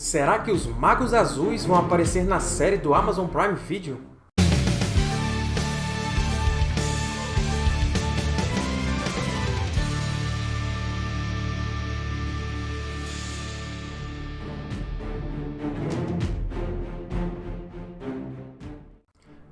Será que os Magos Azuis vão aparecer na série do Amazon Prime Video?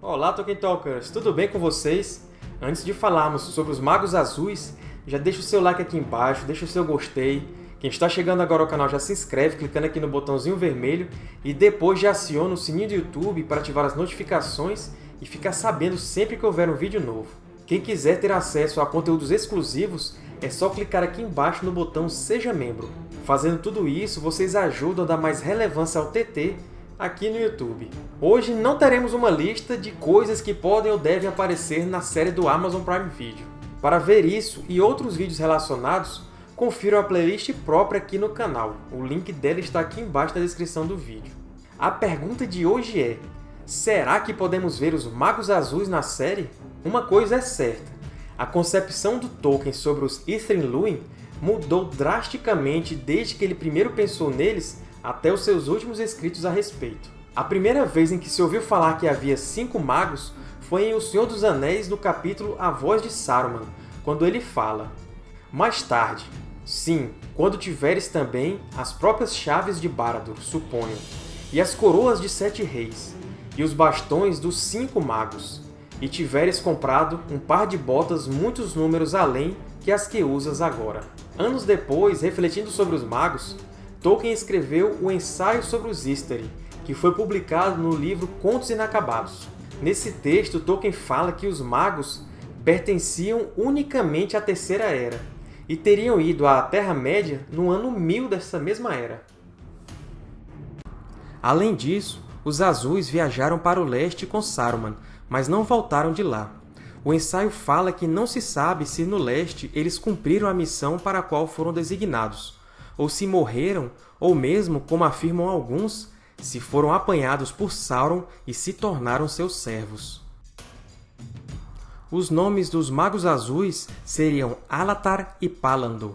Olá, Tolkien Talkers! Tudo bem com vocês? Antes de falarmos sobre os Magos Azuis, já deixa o seu like aqui embaixo, deixa o seu gostei, quem está chegando agora ao canal já se inscreve clicando aqui no botãozinho vermelho e depois já aciona o sininho do YouTube para ativar as notificações e ficar sabendo sempre que houver um vídeo novo. Quem quiser ter acesso a conteúdos exclusivos, é só clicar aqui embaixo no botão Seja Membro. Fazendo tudo isso, vocês ajudam a dar mais relevância ao TT aqui no YouTube. Hoje não teremos uma lista de coisas que podem ou devem aparecer na série do Amazon Prime Video. Para ver isso e outros vídeos relacionados, confira a playlist própria aqui no canal. O link dela está aqui embaixo na descrição do vídeo. A pergunta de hoje é, será que podemos ver os Magos Azuis na série? Uma coisa é certa, a concepção do Tolkien sobre os Ithrin Luin mudou drasticamente desde que ele primeiro pensou neles até os seus últimos escritos a respeito. A primeira vez em que se ouviu falar que havia cinco magos foi em O Senhor dos Anéis, no capítulo A Voz de Saruman, quando ele fala Mais tarde, Sim, quando tiveres também as próprias chaves de Baradur, suponho, e as coroas de sete reis, e os bastões dos cinco magos, e tiveres comprado um par de botas muitos números além que as que usas agora. Anos depois, refletindo sobre os magos, Tolkien escreveu o Ensaio sobre os Istari, que foi publicado no livro Contos Inacabados. Nesse texto, Tolkien fala que os magos pertenciam unicamente à Terceira Era, e teriam ido à Terra-média no ano 1000 dessa mesma era. Além disso, os Azuis viajaram para o leste com Saruman, mas não voltaram de lá. O ensaio fala que não se sabe se no leste eles cumpriram a missão para a qual foram designados, ou se morreram, ou mesmo, como afirmam alguns, se foram apanhados por Sauron e se tornaram seus servos. Os nomes dos Magos Azuis seriam Alatar e Palandur.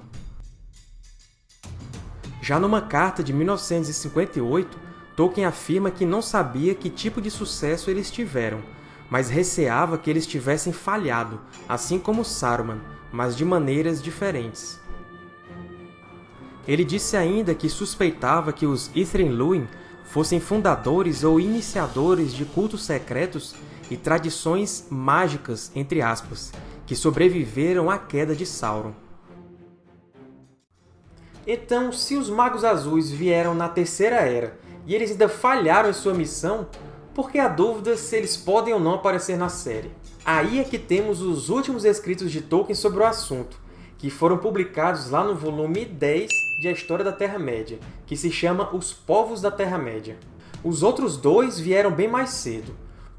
Já numa carta de 1958, Tolkien afirma que não sabia que tipo de sucesso eles tiveram, mas receava que eles tivessem falhado, assim como Saruman, mas de maneiras diferentes. Ele disse ainda que suspeitava que os Ithrin Luin fossem fundadores ou iniciadores de cultos secretos e tradições mágicas, entre aspas, que sobreviveram à queda de Sauron. Então, se os Magos Azuis vieram na Terceira Era e eles ainda falharam em sua missão, por que há dúvida se eles podem ou não aparecer na série? Aí é que temos os últimos escritos de Tolkien sobre o assunto, que foram publicados lá no volume 10 de A História da Terra-média, que se chama Os Povos da Terra-média. Os outros dois vieram bem mais cedo,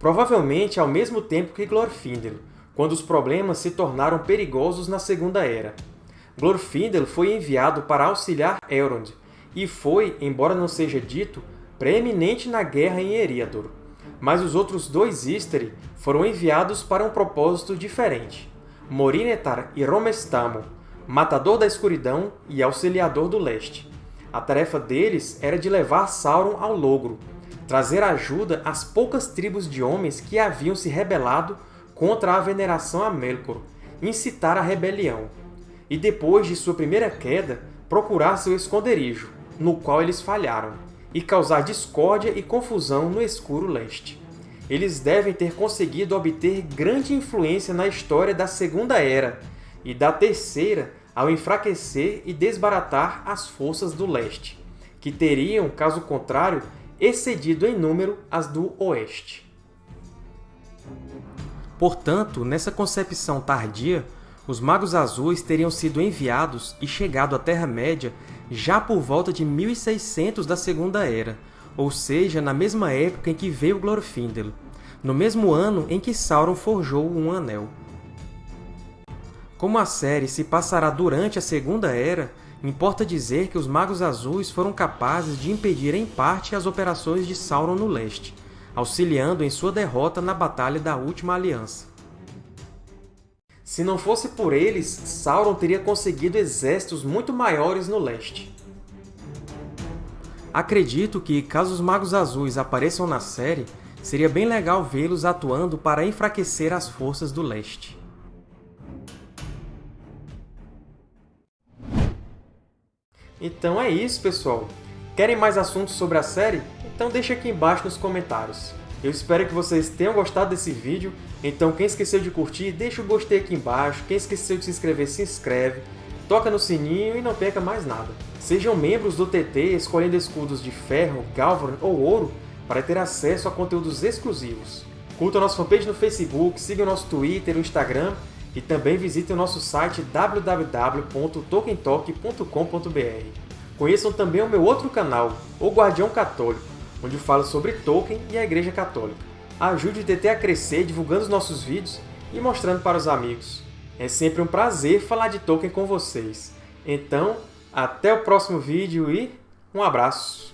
provavelmente ao mesmo tempo que Glorfindel, quando os problemas se tornaram perigosos na Segunda Era. Glorfindel foi enviado para auxiliar Elrond, e foi, embora não seja dito, preeminente na guerra em Eriador. Mas os outros dois Istari foram enviados para um propósito diferente. Morinetar e Romestamo, Matador da Escuridão e Auxiliador do Leste. A tarefa deles era de levar Sauron ao Logro, trazer ajuda às poucas tribos de homens que haviam se rebelado contra a veneração a Melkor, incitar a rebelião, e depois de sua primeira queda, procurar seu esconderijo, no qual eles falharam, e causar discórdia e confusão no escuro leste. Eles devem ter conseguido obter grande influência na história da Segunda Era e da Terceira ao enfraquecer e desbaratar as forças do leste, que teriam, caso contrário, excedido em número as do Oeste. Portanto, nessa concepção tardia, os Magos Azuis teriam sido enviados e chegado à Terra-média já por volta de 1600 da Segunda Era, ou seja, na mesma época em que veio Glorfindel, no mesmo ano em que Sauron forjou um Anel. Como a série se passará durante a Segunda Era, Importa dizer que os Magos Azuis foram capazes de impedir em parte as operações de Sauron no leste, auxiliando em sua derrota na Batalha da Última Aliança. Se não fosse por eles, Sauron teria conseguido exércitos muito maiores no leste. Acredito que, caso os Magos Azuis apareçam na série, seria bem legal vê-los atuando para enfraquecer as forças do Leste. Então é isso, pessoal! Querem mais assuntos sobre a série? Então deixa aqui embaixo nos comentários. Eu espero que vocês tenham gostado desse vídeo, então quem esqueceu de curtir, deixa o gostei aqui embaixo, quem esqueceu de se inscrever, se inscreve, toca no sininho e não perca mais nada. Sejam membros do TT escolhendo escudos de ferro, galvan ou ouro para ter acesso a conteúdos exclusivos. Curtam nossa fanpage no Facebook, sigam nosso Twitter e Instagram e também visitem o nosso site www.tolkientalk.com.br. Conheçam também o meu outro canal, O Guardião Católico, onde falo sobre Tolkien e a Igreja Católica. Ajude o TT a crescer divulgando os nossos vídeos e mostrando para os amigos. É sempre um prazer falar de Tolkien com vocês. Então, até o próximo vídeo e um abraço!